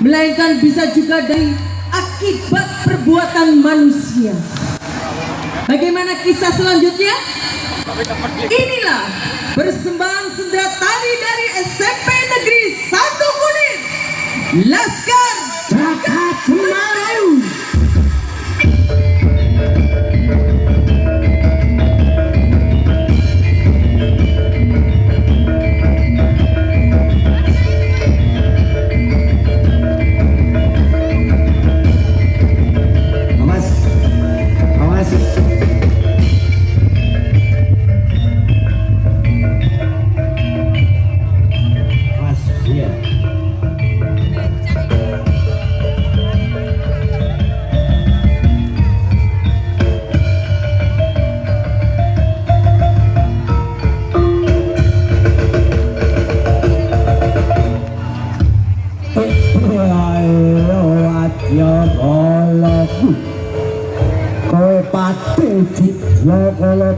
melainkan bisa juga dari akibat perbuatan manusia. Bagaimana kisah selanjutnya? Inilah persembahan sendera tari dari SMP Negeri 1 Unit Laskar Jagat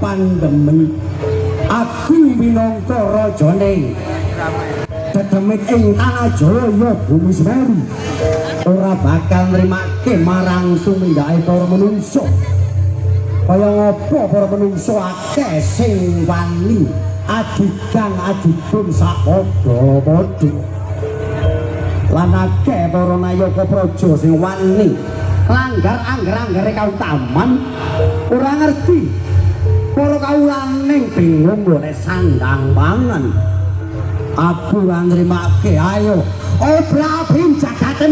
pandemi aku minangka rajane dedemit ing tanah Jaya bumi Semeru. Ora bakal nrimake marang tumindake para manungsa kaya ngapa para manungsa akeh sing wani? Adigang adipun sapadha-padha lan akeh para nayaka praja sing wani. Langgar angger-anggere kautaman. Ora ngerti para kawulaning bingung ngene sandang mangan. Aku ora nrimake ayo. Obrabin jagate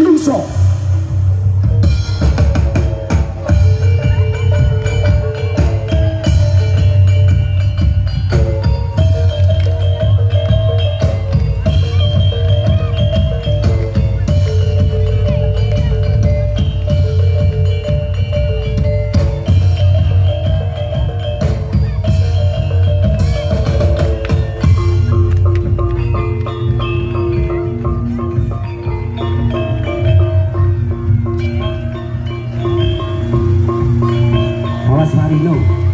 That's how they know.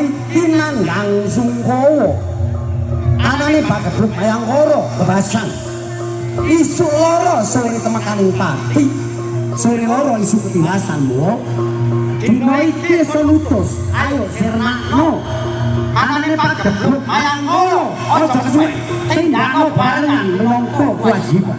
Iki nandhang Sungkawa anane Bagebluk Mayangkara kebasan. Isu loro sore temekaning pati. Sore loro isu ketilasan mo dina iki selutus ayo sirnakno. Anane Bagebluk Mayangkara aja kesuwe tindakno barengan minangka kewajiban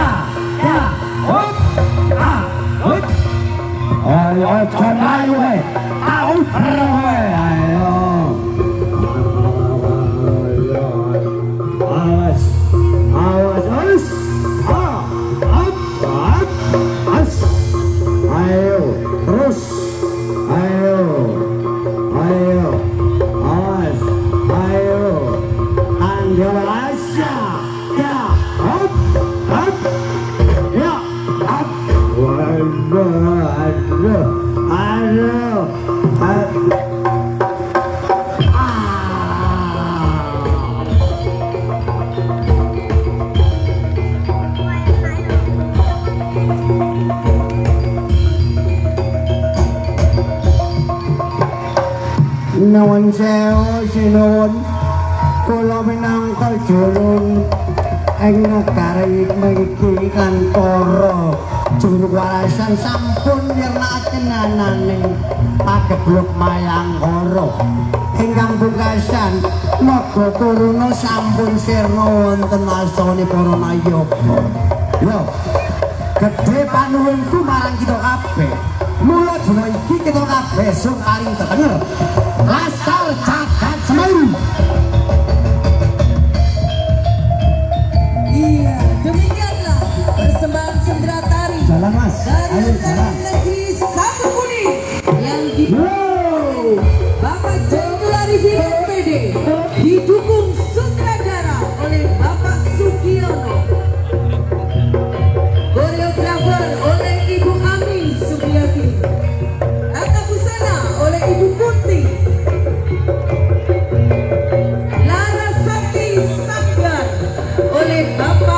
Ayo aja layu we. Aku we. Ayo. Nuwun sewu sinuwun kula minangka jurun ing negari mriki kan para juru warasan sampun nyernakaken ananing pagebluk mayangkara ingkang pungkasan naga turuna sampun sirna wonten asane para nayaka yo gedhe panuwunku marang kita kabeh. Mula dina iki kita kabeh sing paling tetenger Ação! Tá dá para